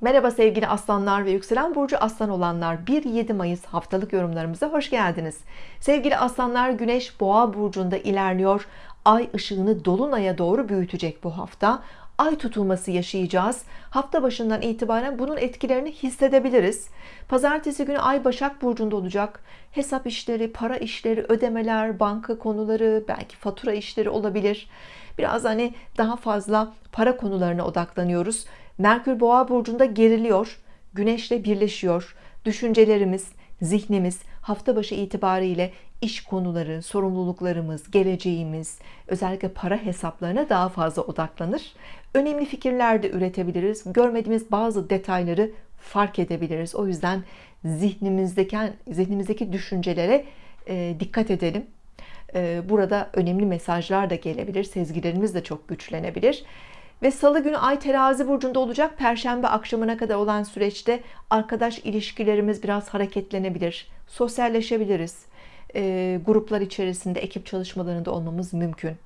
Merhaba sevgili aslanlar ve yükselen burcu aslan olanlar. 1-7 Mayıs haftalık yorumlarımıza hoş geldiniz. Sevgili aslanlar Güneş boğa burcunda ilerliyor. Ay ışığını dolunaya doğru büyütecek bu hafta. Ay tutulması yaşayacağız. Hafta başından itibaren bunun etkilerini hissedebiliriz. Pazartesi günü Ay Başak Burcu'nda olacak. Hesap işleri para işleri ödemeler banka konuları belki fatura işleri olabilir biraz hani daha fazla para konularına odaklanıyoruz. Merkür Boğa burcunda geriliyor Güneşle birleşiyor. Düşüncelerimiz zihnimiz hafta başı itibariyle iş konuları sorumluluklarımız geleceğimiz özellikle para hesaplarına daha fazla odaklanır. Önemli fikirler de üretebiliriz. Görmediğimiz bazı detayları fark edebiliriz. O yüzden zihnimizdeki zihnimizdeki düşüncelere dikkat edelim burada önemli mesajlar da gelebilir sezgilerimiz de çok güçlenebilir. Ve salı günü ay terazi burcunda olacak. Perşembe akşamına kadar olan süreçte arkadaş ilişkilerimiz biraz hareketlenebilir sosyalleşebiliriz. E, gruplar içerisinde ekip çalışmalarında olmamız mümkün.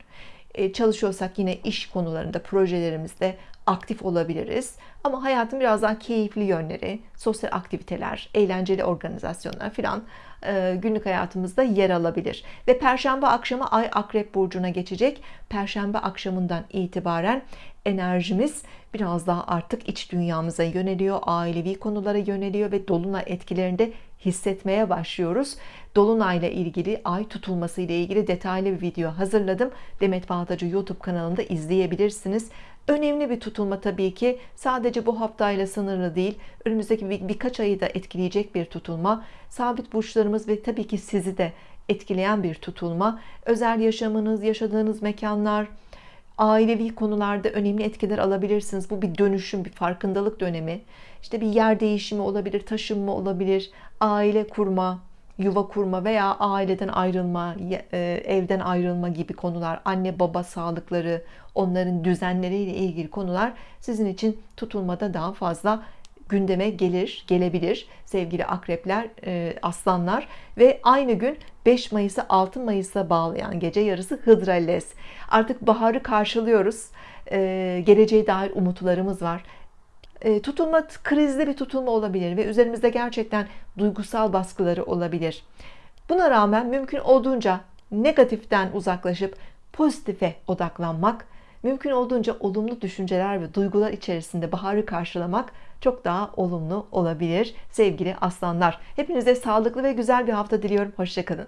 E, çalışıyorsak yine iş konularında projelerimizde aktif olabiliriz ama hayatın biraz daha keyifli yönleri sosyal aktiviteler eğlenceli organizasyonlar filan e, günlük hayatımızda yer alabilir. Ve perşembe akşamı ay akrep burcuna geçecek. Perşembe akşamından itibaren enerjimiz biraz daha artık iç dünyamıza yöneliyor ailevi konulara yöneliyor ve dolunay etkilerinde hissetmeye başlıyoruz. Dolunay ile ilgili ay tutulması ile ilgili detaylı bir video hazırladım. Demet Baltacı YouTube kanalında izleyebilirsiniz. Önemli bir tutulma tabii ki. Sadece bu haftayla sınırlı değil önümüzdeki bir, birkaç ayı da etkileyecek bir tutulma. Sabit burçlarımız ve tabii ki sizi de etkileyen bir tutulma. Özel yaşamınız yaşadığınız mekanlar ailevi konularda önemli etkiler alabilirsiniz. Bu bir dönüşüm bir farkındalık dönemi. İşte bir yer değişimi olabilir taşınma olabilir aile kurma yuva kurma veya aileden ayrılma e, evden ayrılma gibi konular anne baba sağlıkları onların düzenleriyle ilgili konular sizin için tutulmada daha fazla gündeme gelir gelebilir. Sevgili akrepler e, aslanlar ve aynı gün 5 Mayıs'ı 6 Mayıs'a bağlayan gece yarısı Hıdrales artık baharı karşılıyoruz. E, geleceğe dair umutlarımız var e, tutulma krizli bir tutulma olabilir ve üzerimizde gerçekten duygusal baskıları olabilir. Buna rağmen mümkün olduğunca negatiften uzaklaşıp pozitife odaklanmak mümkün olduğunca olumlu düşünceler ve duygular içerisinde baharı karşılamak çok daha olumlu olabilir sevgili aslanlar. Hepinize sağlıklı ve güzel bir hafta diliyorum. Hoşçakalın